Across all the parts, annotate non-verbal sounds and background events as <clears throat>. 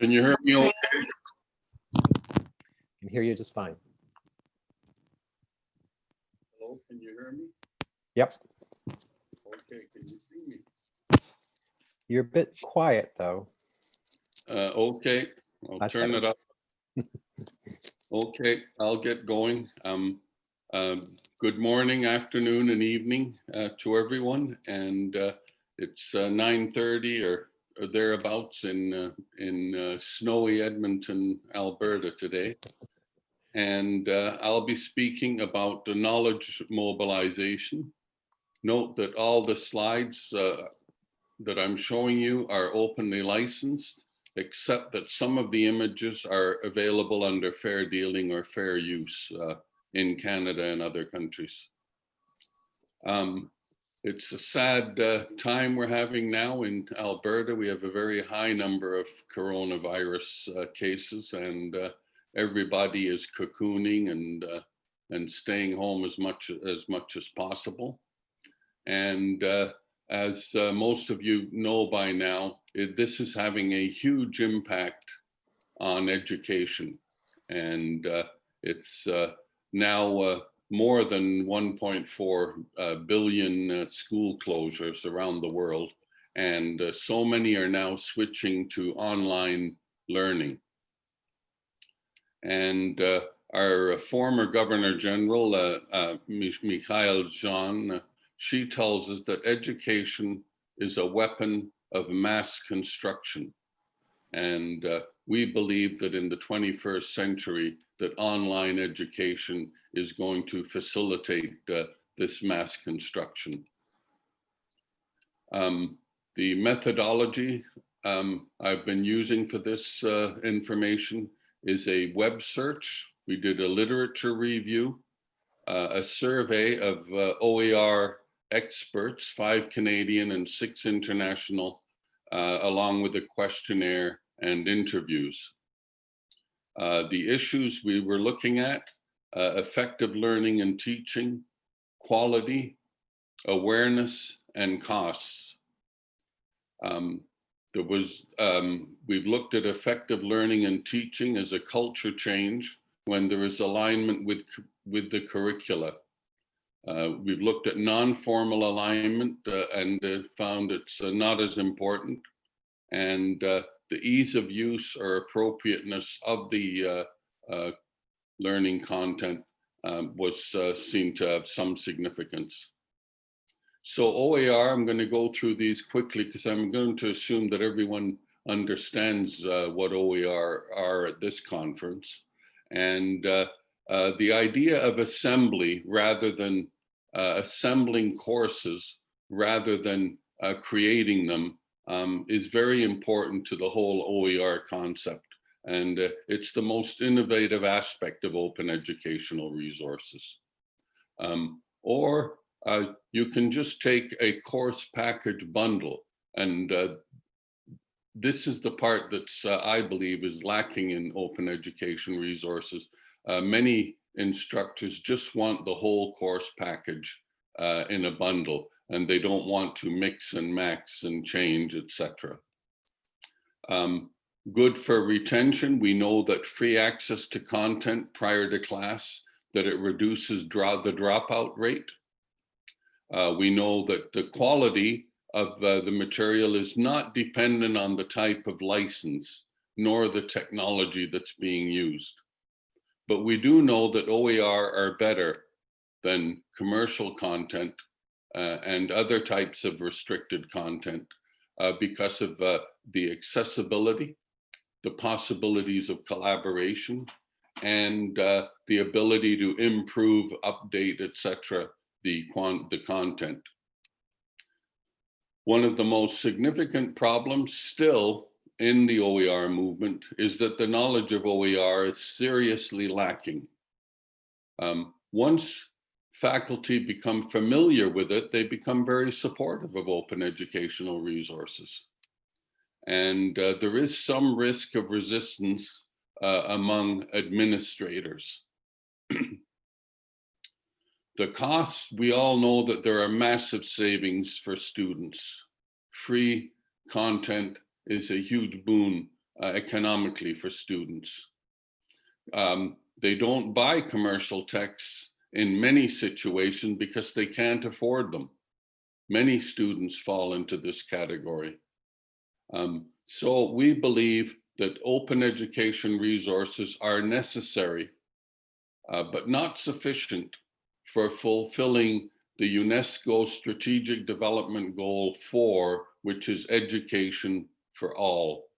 Can you hear me? okay? can hear you just fine. Hello, can you hear me? Yep, Okay, can you see me? you're a bit quiet though. Uh, okay, I'll That's turn it up. <laughs> Okay, I'll get going. Um, um, good morning, afternoon and evening, uh, to everyone. And, uh, it's, uh, nine thirty or, or thereabouts in, uh, in, uh, snowy Edmonton, Alberta today. And, uh, I'll be speaking about the knowledge mobilization. Note that all the slides, uh, that I'm showing you are openly licensed except that some of the images are available under fair dealing or fair use uh, in Canada and other countries. Um, it's a sad uh, time we're having now in Alberta. We have a very high number of coronavirus uh, cases and uh, everybody is cocooning and uh, and staying home as much as much as possible. And uh, as uh, most of you know by now, it, this is having a huge impact on education. And it's now more than 1.4 uh, billion uh, school closures around the world. And uh, so many are now switching to online learning. And uh, our former Governor General, uh, uh, Michaëlle Jean, uh, she tells us that education is a weapon of mass construction. And uh, we believe that in the 21st century, that online education is going to facilitate uh, this mass construction. Um, the methodology um, I've been using for this uh, information is a web search. We did a literature review, uh, a survey of uh, OER experts, five Canadian and six international, uh, along with a questionnaire and interviews. Uh, the issues we were looking at, uh, effective learning and teaching, quality, awareness, and costs. Um, there was, um, we've looked at effective learning and teaching as a culture change when there is alignment with, with the curricula. Uh, we've looked at non-formal alignment uh, and uh, found it's uh, not as important. And uh, the ease of use or appropriateness of the uh, uh, learning content um, was uh, seen to have some significance. So OAR, I'm going to go through these quickly because I'm going to assume that everyone understands uh, what OER are at this conference. And uh, the idea of assembly rather than uh, assembling courses rather than uh, creating them um, is very important to the whole OER concept. And uh, it's the most innovative aspect of open educational resources. Um, or uh, you can just take a course package bundle and uh, this is the part that's, uh, I believe, is lacking in open education resources. Uh, many instructors just want the whole course package uh, in a bundle and they don't want to mix and max and change, etc. Um, good for retention. We know that free access to content prior to class, that it reduces draw the dropout rate. Uh, we know that the quality of uh, the material is not dependent on the type of license nor the technology that's being used. But we do know that OER are better than commercial content and other types of restricted content uh, because of uh, the accessibility, the possibilities of collaboration, and uh, the ability to improve, update, etc. the the content. One of the most significant problems still in the OER movement is that the knowledge of OER is seriously lacking. Um, once faculty become familiar with it, they become very supportive of open educational resources. And uh, there is some risk of resistance uh, among administrators. <clears throat> the costs, we all know that there are massive savings for students. Free content is a huge boon uh, economically for students. Um, they don't buy commercial texts in many situations because they can't afford them. Many students fall into this category. Um, so we believe that open education resources are necessary, uh, but not sufficient for fulfilling the UNESCO Strategic Development Goal 4, which is education for all.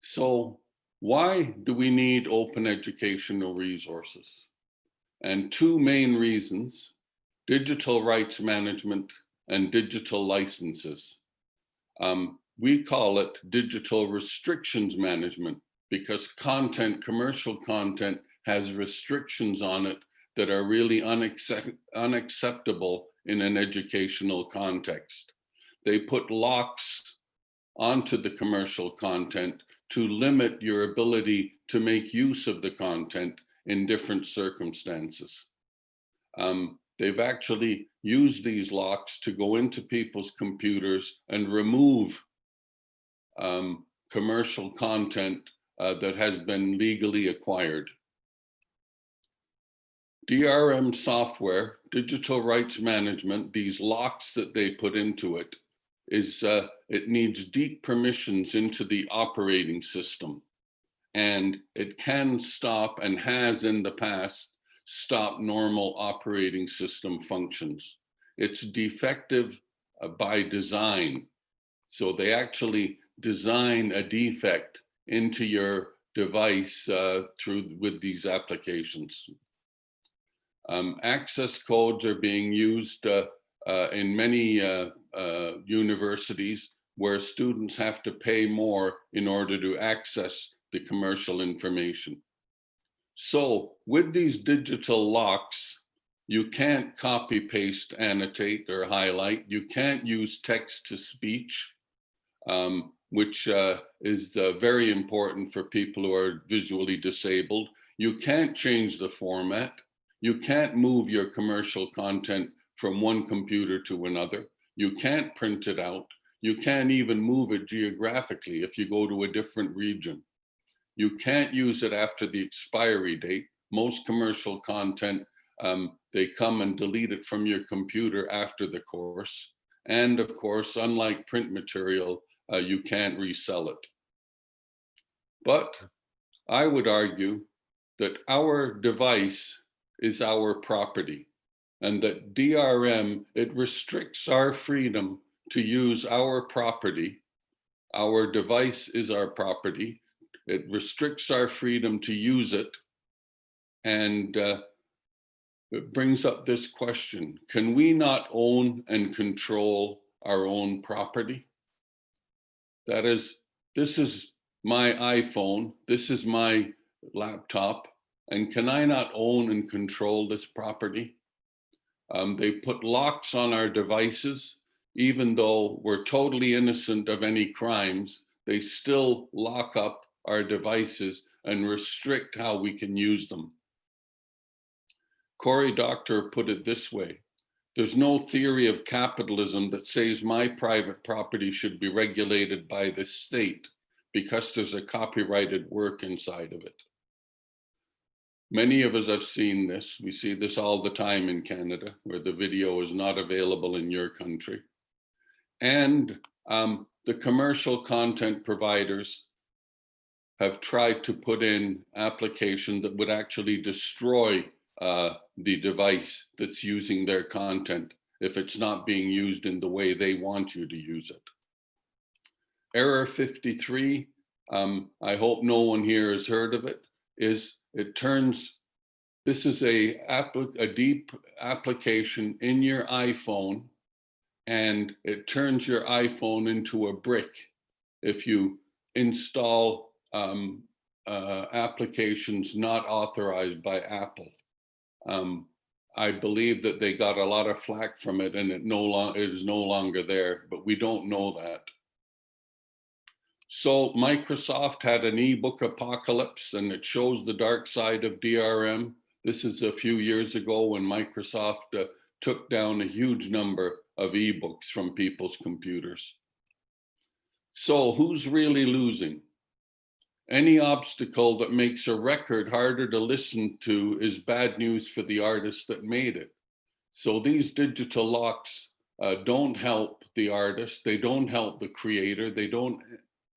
So why do we need open educational resources? And two main reasons, digital rights management and digital licenses. Um, we call it digital restrictions management because content, commercial content has restrictions on it that are really unaccept unacceptable in an educational context. They put locks onto the commercial content to limit your ability to make use of the content in different circumstances. Um, they've actually used these locks to go into people's computers and remove um, commercial content uh, that has been legally acquired. DRM software, digital rights management, these locks that they put into it, is uh, it needs deep permissions into the operating system. And it can stop and has in the past stopped normal operating system functions. It's defective uh, by design. So they actually design a defect into your device uh, through with these applications. Um, access codes are being used uh, uh, in many uh, uh, universities where students have to pay more in order to access the commercial information. So with these digital locks, you can't copy, paste, annotate, or highlight. You can't use text to speech, um, which uh, is uh, very important for people who are visually disabled. You can't change the format. You can't move your commercial content from one computer to another. You can't print it out. You can't even move it geographically if you go to a different region. You can't use it after the expiry date. Most commercial content, um, they come and delete it from your computer after the course. And of course, unlike print material, uh, you can't resell it. But I would argue that our device is our property and that DRM, it restricts our freedom to use our property. Our device is our property. It restricts our freedom to use it. And uh, it brings up this question, can we not own and control our own property? That is, this is my iPhone, this is my laptop, and can I not own and control this property? Um, they put locks on our devices, even though we're totally innocent of any crimes, they still lock up our devices and restrict how we can use them. Cory Doctorow put it this way, there's no theory of capitalism that says my private property should be regulated by the state because there's a copyrighted work inside of it. Many of us have seen this. We see this all the time in Canada where the video is not available in your country. And um, the commercial content providers have tried to put in application that would actually destroy uh, the device that's using their content if it's not being used in the way they want you to use it. Error 53, um, I hope no one here has heard of it, is it turns, this is a, a deep application in your iPhone and it turns your iPhone into a brick if you install um, uh, applications not authorized by Apple. Um, I believe that they got a lot of flack from it and it no long it is no longer there, but we don't know that. So Microsoft had an ebook apocalypse and it shows the dark side of DRM. This is a few years ago when Microsoft uh, took down a huge number of ebooks from people's computers. So who's really losing? Any obstacle that makes a record harder to listen to is bad news for the artist that made it. So these digital locks uh, don't help the artist, they don't help the creator, they don't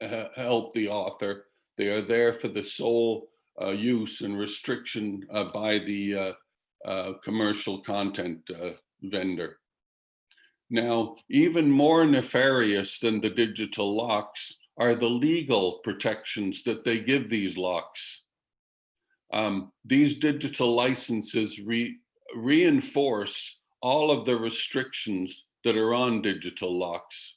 uh, help the author. They are there for the sole uh, use and restriction uh, by the uh, uh, commercial content vendor. Now, even more nefarious than the digital locks are the legal protections that they give these locks. Um, these digital licenses re reinforce all of the restrictions that are on digital locks.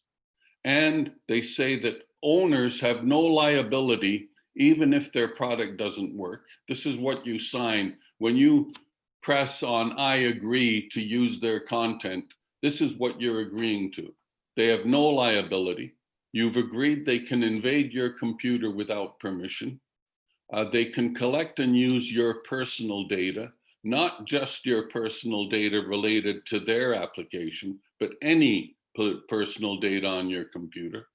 And they say that owners have no liability even if their product doesn't work. This is what you sign when you press on I agree to use their content. This is what you're agreeing to. They have no liability. You've agreed they can invade your computer without permission. Uh, they can collect and use your personal data, not just your personal data related to their application, but any personal data on your computer.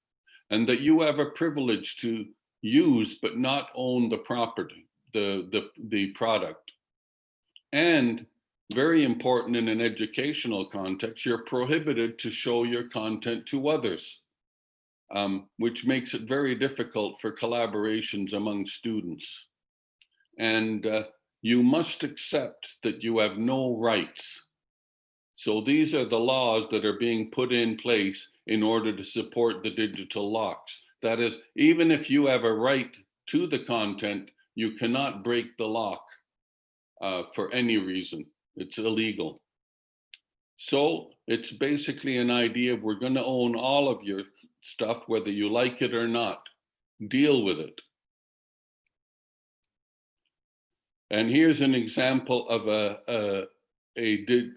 And that you have a privilege to use but not own the property, the, the, the product. And very important in an educational context, you're prohibited to show your content to others, um, which makes it very difficult for collaborations among students. And uh, you must accept that you have no rights. So these are the laws that are being put in place in order to support the digital locks. That is, even if you have a right to the content, you cannot break the lock uh, for any reason. It's illegal. So it's basically an idea of we're going to own all of your stuff, whether you like it or not. Deal with it. And here's an example of a, a, a,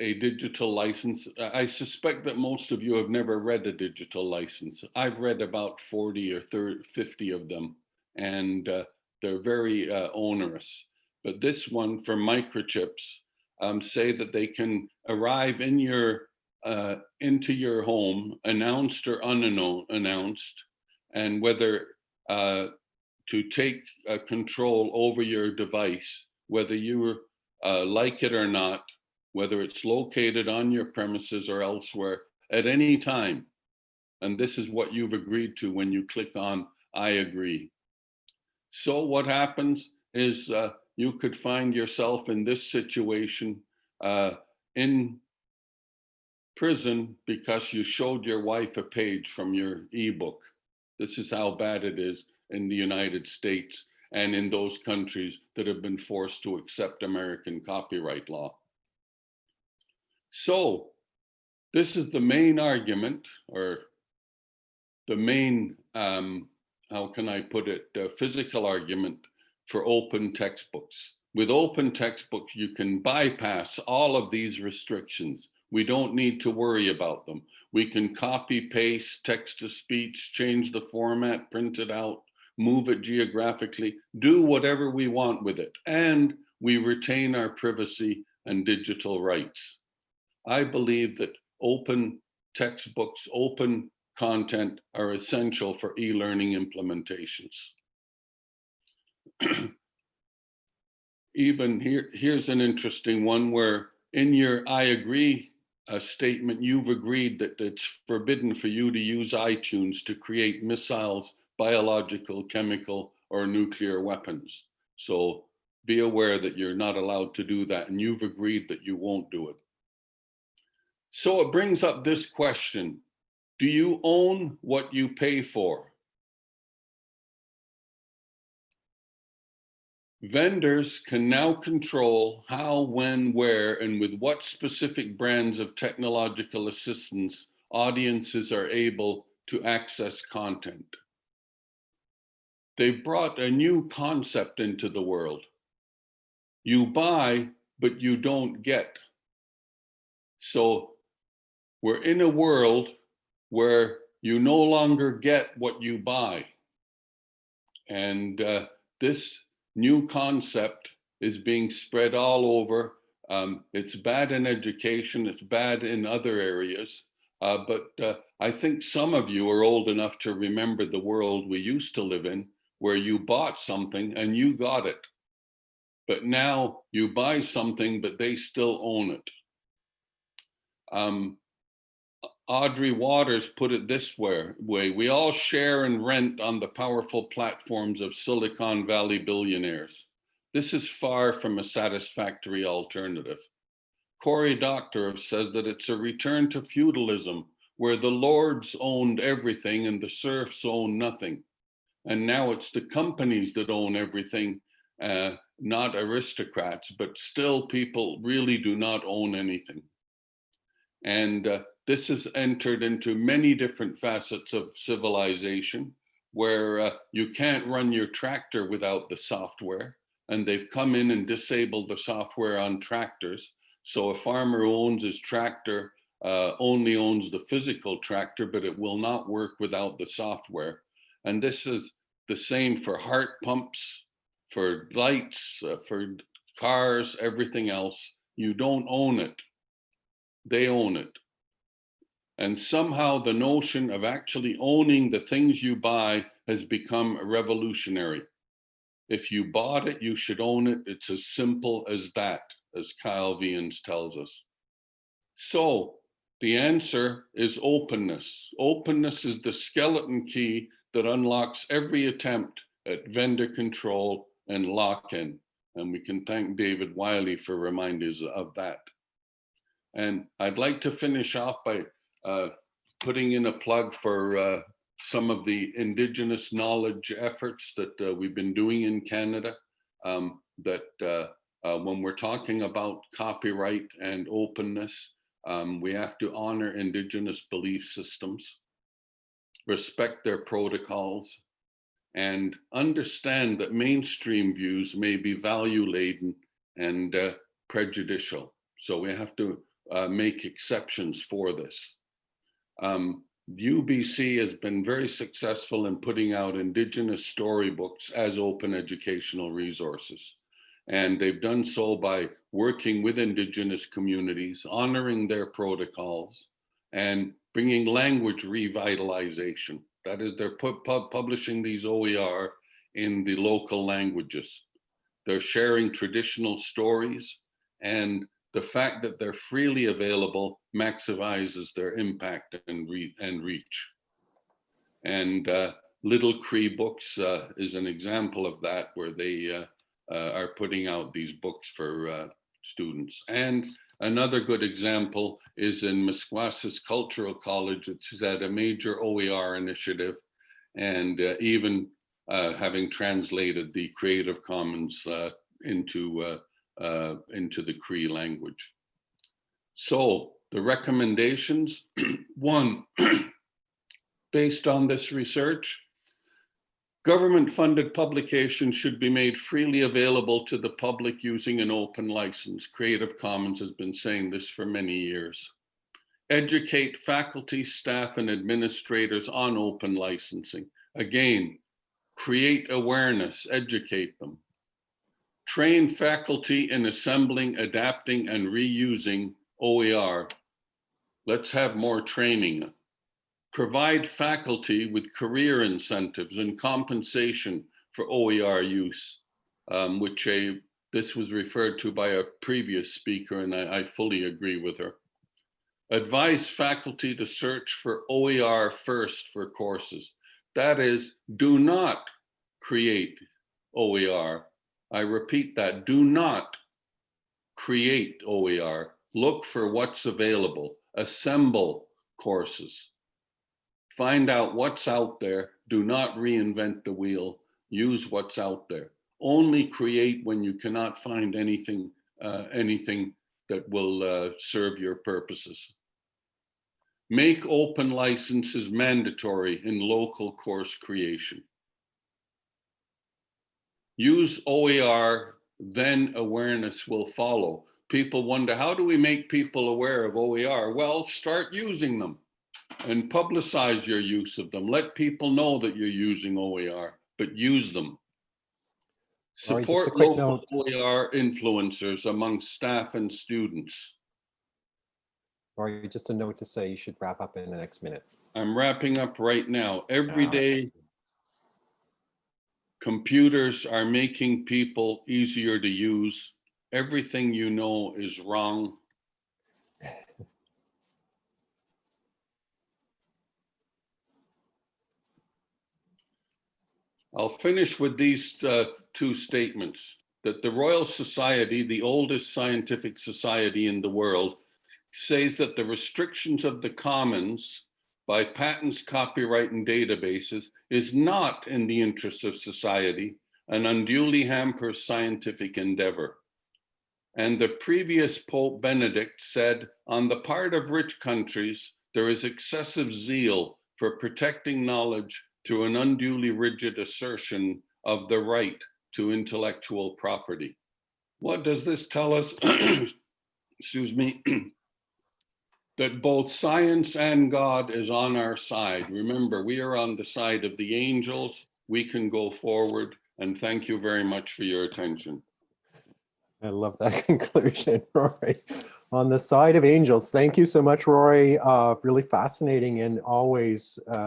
a digital license. I suspect that most of you have never read a digital license. I've read about 40 or 30, 50 of them, and uh, they're very uh, onerous. But this one for microchips um, say that they can arrive in your uh, into your home, announced or unannounced, and whether uh, to take uh, control over your device, whether you uh, like it or not, whether it's located on your premises or elsewhere at any time. And this is what you've agreed to when you click on I agree. So what happens is uh, you could find yourself in this situation uh, in prison because you showed your wife a page from your ebook. This is how bad it is in the United States and in those countries that have been forced to accept American copyright law. So this is the main argument or the main, um, how can I put it, uh, physical argument for open textbooks. With open textbooks, you can bypass all of these restrictions. We don't need to worry about them. We can copy, paste, text to speech, change the format, print it out, move it geographically, do whatever we want with it. And we retain our privacy and digital rights. I believe that open textbooks, open content are essential for e-learning implementations. <clears throat> Even here, here's an interesting one where in your I agree uh, statement, you've agreed that it's forbidden for you to use iTunes to create missiles, biological, chemical, or nuclear weapons. So be aware that you're not allowed to do that and you've agreed that you won't do it. So it brings up this question. Do you own what you pay for? Vendors can now control how, when, where, and with what specific brands of technological assistance audiences are able to access content. They've brought a new concept into the world. You buy, but you don't get. So we're in a world where you no longer get what you buy. And uh, this new concept is being spread all over. Um, it's bad in education, it's bad in other areas, uh, but uh, I think some of you are old enough to remember the world we used to live in, where you bought something and you got it. But now you buy something, but they still own it. Um, Audrey Watters put it this way, we all share and rent on the powerful platforms of Silicon Valley billionaires. This is far from a satisfactory alternative. Cory Doctorow says that it's a return to feudalism where the lords owned everything and the serfs owned nothing. And now it's the companies that own everything, uh, not aristocrats, but still people really do not own anything. And uh, this has entered into many different facets of civilization where uh, you can't run your tractor without the software. And they've come in and disabled the software on tractors. So a farmer who owns his tractor uh, only owns the physical tractor, but it will not work without the software. And this is the same for heart pumps, for lights, uh, for cars, everything else. You don't own it. They own it. And somehow the notion of actually owning the things you buy has become revolutionary. If you bought it, you should own it. It's as simple as that, as Kyle Wiens tells us. So the answer is openness. Openness is the skeleton key that unlocks every attempt at vendor control and lock-in. And we can thank David Wiley for reminders of that. And I'd like to finish off by uh, putting in a plug for uh, some of the indigenous knowledge efforts that uh, we've been doing in Canada. Um, that uh, uh, when we're talking about copyright and openness, um, we have to honor indigenous belief systems, respect their protocols, and understand that mainstream views may be value laden and prejudicial. So we have to uh, make exceptions for this. Um, UBC has been very successful in putting out indigenous storybooks as open educational resources. And they've done so by working with indigenous communities, honoring their protocols, and bringing language revitalization. That is, they're pu pu publishing these OER in the local languages. They're sharing traditional stories, and the fact that they're freely available maximizes their impact and, re and reach. And uh, Little Cree Books uh, is an example of that, where they uh, uh, are putting out these books for uh, students. And another good example is in Maskwacis Cultural College. which is at a major OER initiative and even having translated the Creative Commons into, into the Cree language. So the recommendations, <clears throat> one, <clears throat> based on this research, Government-funded publications should be made freely available to the public using an open license. Creative Commons has been saying this for many years. Educate faculty, staff, and administrators on open licensing. Again, create awareness, educate them. Train faculty in assembling, adapting, and reusing OER. Let's have more training provide faculty with career incentives and compensation for OER use, um, which a, this was referred to by a previous speaker and I, I fully agree with her. Advise faculty to search for OER first for courses. That is, do not create OER. I repeat that, do not create OER. Look for what's available, assemble courses find out what's out there. Do not reinvent the wheel. Use what's out there. Only create when you cannot find anything, uh, anything that will uh, serve your purposes. Make open licenses mandatory in local course creation. Use OER, then awareness will follow. People wonder, how do we make people aware of OER? Well, start using them and publicize your use of them. Let people know that you're using OER, but use them. All right, just a Support quick local note. OER influencers among staff and students. Or just a note to say you should wrap up in the next minute. I'm wrapping up right now. Every Ah, computers are making people easier to use. Everything you know is wrong. I'll finish with these uh, two statements, that the Royal Society, the oldest scientific society in the world, says that the restrictions of the commons by patents, copyright, and databases is not in the interests of society and unduly hampers scientific endeavor. And the previous Pope Benedict said, on the part of rich countries, there is excessive zeal for protecting knowledge through an unduly rigid assertion of the right to intellectual property. What does this tell us? <clears throat> Excuse me. <clears throat> that both science and God is on our side. Remember, we are on the side of the angels. We can go forward. And thank you very much for your attention. I love that <laughs> conclusion, Rory. On the side of angels, thank you so much, Rory. Uh, really fascinating and always uh,